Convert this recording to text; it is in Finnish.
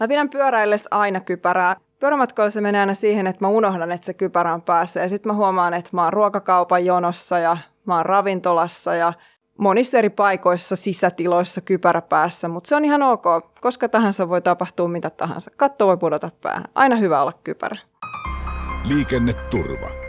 Mä pidän pyöräillessä aina kypärää. Pyörämatkoilla se menee aina siihen, että mä unohdan, että se kypärä on päässä. Ja sitten mä huomaan, että mä oon ruokakaupan jonossa ja mä oon ravintolassa ja monissa eri paikoissa, sisätiloissa kypärä päässä. Mutta se on ihan ok. Koska tahansa voi tapahtua mitä tahansa. Katto voi pudota päähän. Aina hyvä olla kypärä. Liikenneturva.